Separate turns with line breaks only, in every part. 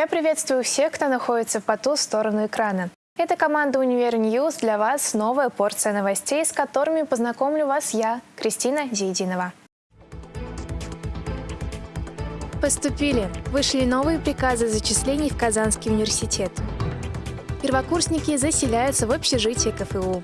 Я приветствую всех, кто находится по ту сторону экрана. Это команда «Univer News». Для вас новая порция новостей, с которыми познакомлю вас я, Кристина Зейдинова. Поступили. Вышли новые приказы зачислений в Казанский университет. Первокурсники заселяются в общежитие КФУ.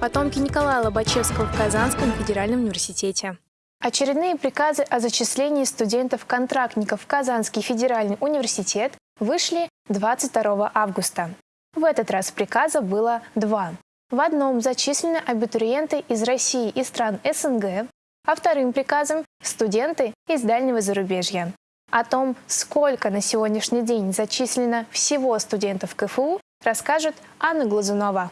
Потомки Николая Лобачевского в Казанском федеральном университете. Очередные приказы о зачислении студентов-контрактников в Казанский федеральный университет вышли 22 августа. В этот раз приказа было два. В одном зачислены абитуриенты из России и стран СНГ, а вторым приказом – студенты из дальнего зарубежья. О том, сколько на сегодняшний день зачислено всего студентов КФУ, расскажет Анна Глазунова.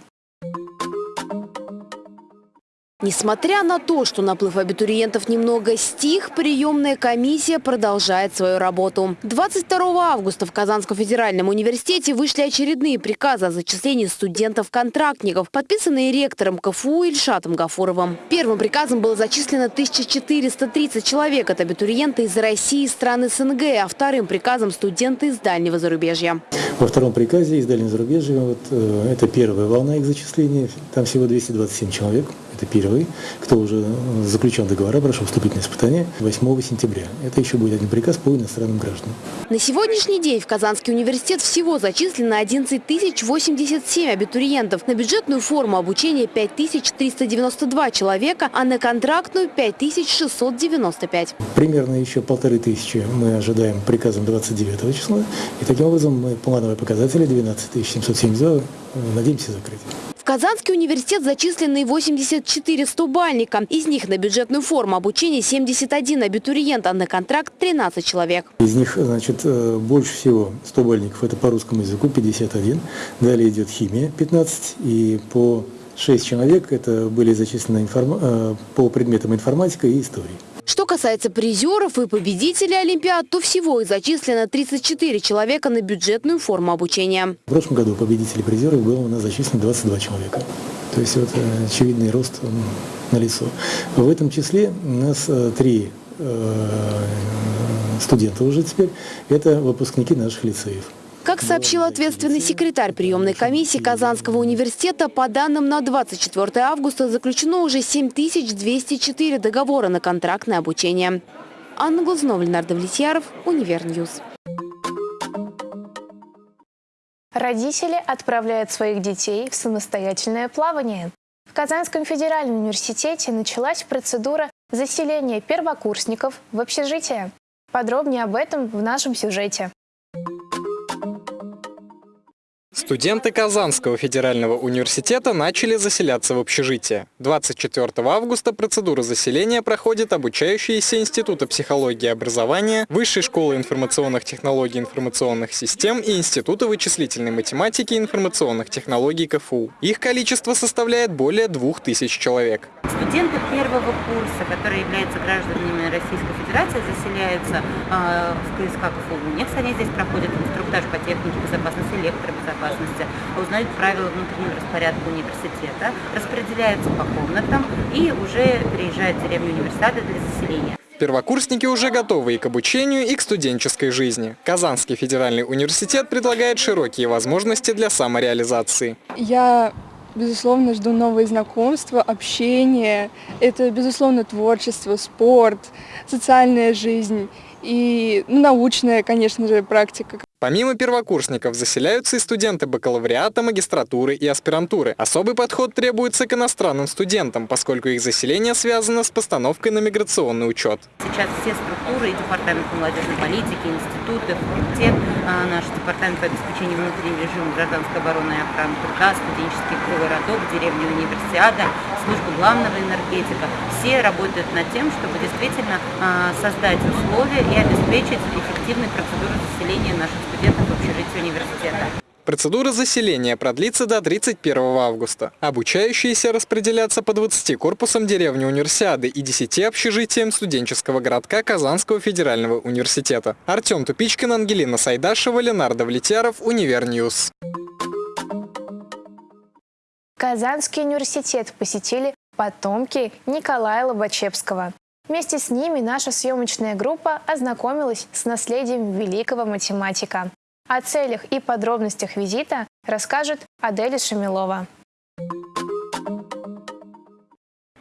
Несмотря на то, что наплыв абитуриентов немного стих, приемная комиссия продолжает свою работу. 22 августа в Казанском федеральном университете вышли очередные приказы о зачислении студентов-контрактников, подписанные ректором КФУ Ильшатом Гафуровым. Первым приказом было зачислено 1430 человек от абитуриента из России и стран СНГ, а вторым приказом студенты из дальнего зарубежья.
Во втором приказе из дальнего зарубежья, вот, э, это первая волна их зачисления, там всего 227 человек это первый, кто уже заключен договора, прошел вступительное испытание 8 сентября. Это еще будет один приказ по иностранным гражданам.
На сегодняшний день в Казанский университет всего зачислено 11 087 абитуриентов. На бюджетную форму обучения 5392 человека, а на контрактную 5695.
Примерно еще полторы тысячи мы ожидаем приказом 29 числа. И таким образом мы плановые показатели 12 772 надеемся закрыть.
В Казанский университет зачислены 84 стубальника. Из них на бюджетную форму обучения 71 абитуриент, а на контракт 13 человек.
Из них значит, э, больше всего стубальников это по русскому языку 51. Далее идет химия 15 и по 6 человек это были зачислены. Э, по предметам информатика и истории.
Что касается призеров и победителей Олимпиад, то всего их зачислено 34 человека на бюджетную форму обучения.
В прошлом году победителей призеров было у нас зачислено 22 человека. То есть вот э, очевидный рост на лицо. В этом числе у нас э, три э, студента уже теперь, это выпускники наших лицеев.
Как сообщил ответственный секретарь приемной комиссии Казанского университета, по данным на 24 августа заключено уже 7204 договора на контрактное обучение. Анна Глазунова, Ленар Давлетьяров, Univer News.
Родители отправляют своих детей в самостоятельное плавание. В Казанском федеральном университете началась процедура заселения первокурсников в общежитие. Подробнее об этом в нашем сюжете.
Студенты Казанского федерального университета начали заселяться в общежитие. 24 августа процедура заселения проходит обучающиеся Института психологии и образования, Высшей школы информационных технологий и информационных систем и Института вычислительной математики и информационных технологий КФУ. Их количество составляет более 2000 человек.
Студенты первого курса, которые являются гражданами Российской Федерации, заселяются э, в КСК КФУ. У них они здесь проходят инструктаж по технике безопасности, электробезопасности безопасности, узнают правила внутреннего распорядка университета, распределяются по комнатам и уже переезжают в деревню университета для заселения.
Первокурсники уже готовы и к обучению, и к студенческой жизни. Казанский федеральный университет предлагает широкие возможности для самореализации.
Я безусловно, жду новые знакомства, общение. Это, безусловно, творчество, спорт, социальная жизнь и ну, научная, конечно же, практика.
Помимо первокурсников заселяются и студенты бакалавриата, магистратуры и аспирантуры. Особый подход требуется к иностранным студентам, поскольку их заселение связано с постановкой на миграционный учет.
Сейчас все структуры, и департамент молодежной политики, институты, факультет, а, наш департамент по обеспечению внутреннего режима гражданской обороны и охраны труда, студенческий городок, деревня универсиада, служба главного энергетика. Все работают над тем, чтобы действительно а, создать условия и обеспечить эффективной процедуру заселения наших студентов в общежитии университета.
Процедура заселения продлится до 31 августа. Обучающиеся распределятся по 20 корпусам деревни Универсиады и 10 общежитиям студенческого городка Казанского федерального университета. Артем Тупичкин, Ангелина Сайдашева, Ленар Давлетьяров, Univer News.
Казанский университет посетили потомки Николая Лобачевского. Вместе с ними наша съемочная группа ознакомилась с наследием великого математика. О целях и подробностях визита расскажет Аделя Шамилова.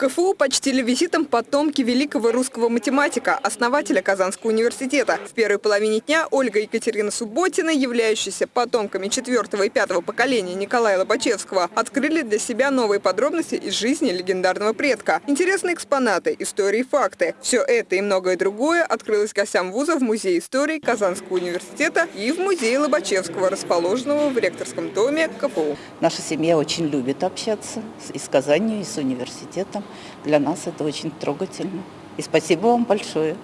КФУ почтили визитом потомки великого русского математика, основателя Казанского университета. В первой половине дня Ольга Екатерина Субботина, являющаяся потомками четвертого и пятого поколения Николая Лобачевского, открыли для себя новые подробности из жизни легендарного предка. Интересные экспонаты, истории факты. Все это и многое другое открылось гостям вуза в Музее истории Казанского университета и в Музее Лобачевского, расположенного в ректорском доме КФУ.
Наша семья очень любит общаться и с Казанью, и с университетом. Для нас это очень трогательно. И спасибо вам большое,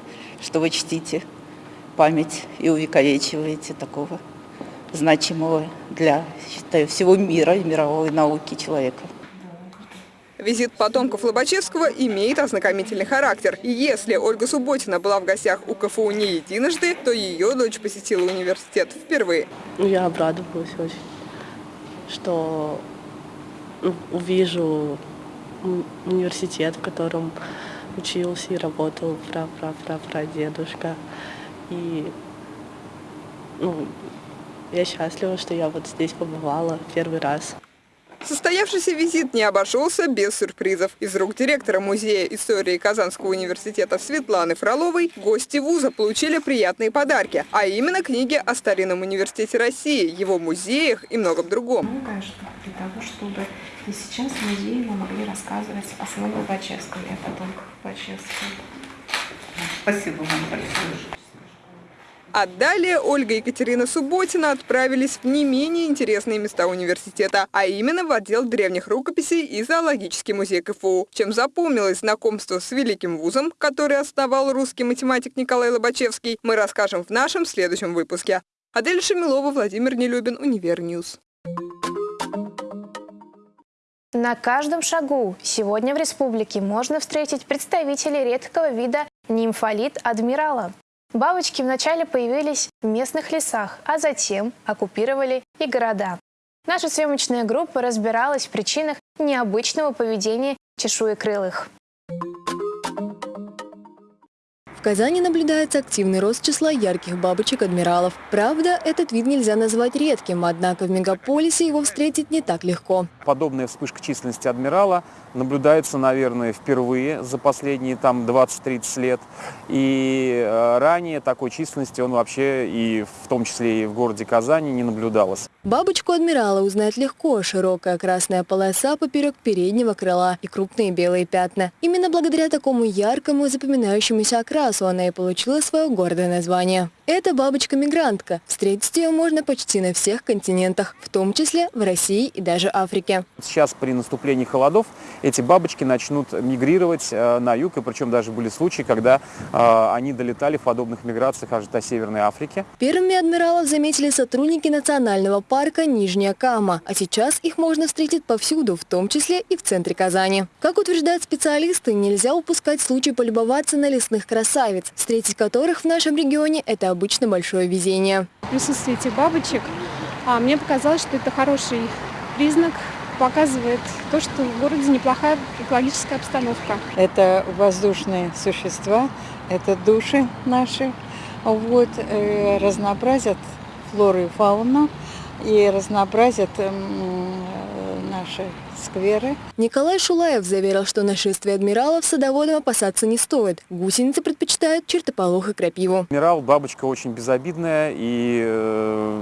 что вы чтите память и увековечиваете такого значимого для, считаю, всего мира и мировой науки человека.
Визит потомков Лобачевского имеет ознакомительный характер. И если Ольга Субботина была в гостях у КФУ не единожды, то ее дочь посетила университет впервые.
Ну, я обрадовалась очень, что ну, увижу университет, в котором учился и работал пра-пра-пра-прадедушка. И ну, я счастлива, что я вот здесь побывала первый раз.
Состоявшийся визит не обошелся без сюрпризов. Из рук директора Музея истории Казанского университета Светланы Фроловой гости вуза получили приятные подарки, а именно книги о старинном университете России, его музеях и многом другом.
Многое для того, чтобы и сейчас в музее мы могли рассказывать о самом Лобачевском и о потомках Лобачевского.
Спасибо вам большое.
А далее Ольга и Екатерина Субботина отправились в не менее интересные места университета, а именно в отдел древних рукописей и зоологический музей КФУ. Чем запомнилось знакомство с великим вузом, который основал русский математик Николай Лобачевский, мы расскажем в нашем следующем выпуске. Адель Шамилова, Владимир Нелюбин, Univer News.
На каждом шагу сегодня в республике можно встретить представителей редкого вида нимфалид адмирала. Бабочки вначале появились в местных лесах, а затем оккупировали и города. Наша съемочная группа разбиралась в причинах необычного поведения чешуекрылых.
В Казани наблюдается активный рост числа ярких бабочек-адмиралов. Правда, этот вид нельзя назвать редким, однако в мегаполисе его встретить не так легко.
Подобная вспышка численности адмирала наблюдается, наверное, впервые за последние там 20-30 лет. И э, ранее такой численности он вообще и в том числе и в городе Казани не наблюдалось.
Бабочку адмирала узнать легко. Широкая красная полоса поперек переднего крыла и крупные белые пятна. Именно благодаря такому яркому запоминающемуся окрасу она и получила свое гордое название. Это бабочка-мигрантка. Встретить ее можно почти на всех континентах, в том числе в России и даже Африке.
Сейчас при наступлении холодов эти бабочки начнут мигрировать э, на юг, и причем даже были случаи, когда э, они долетали в подобных миграциях аж до Северной Африки.
Первыми адмиралов заметили сотрудники национального парка Нижняя Кама, а сейчас их можно встретить повсюду, в том числе и в центре Казани. Как утверждают специалисты, нельзя упускать случай полюбоваться на лесных красавиц, встретить которых в нашем регионе – это обычно большое везение.
Присутствие этих бабочек, а, мне показалось, что это хороший признак, показывает то, что в городе неплохая экологическая обстановка.
Это воздушные существа, это души наши, вот, э, разнообразят флору и фауну и разнообразят э, наши скверы.
Николай Шулаев заверил, что нашествие адмиралов садоводам опасаться не стоит. Гусеницы предпочитают чертополох и крапиву.
Адмирал бабочка очень безобидная и э,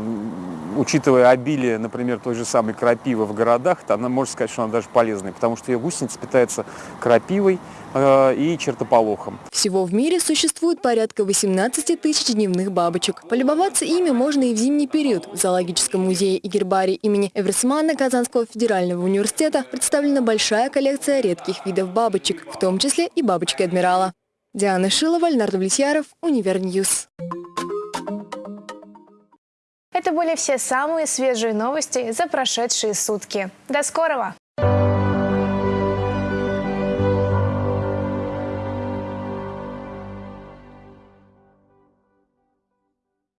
учитывая обилие, например, той же самой крапивы в городах, то она можно сказать, что она даже полезная, потому что ее гусеница питается крапивой э, и чертополохом.
Всего в мире существует порядка 18 тысяч дневных бабочек. Полюбоваться ими можно и в зимний период. В зоологическом музее и гербарии имени Эверсмана Казанского федерального университета представлена большая коллекция редких видов бабочек, в том числе и бабочки адмирала. Диана Шилова, Ленар Давлетьяров, Univer News.
Это были все самые свежие новости за прошедшие сутки. До скорого!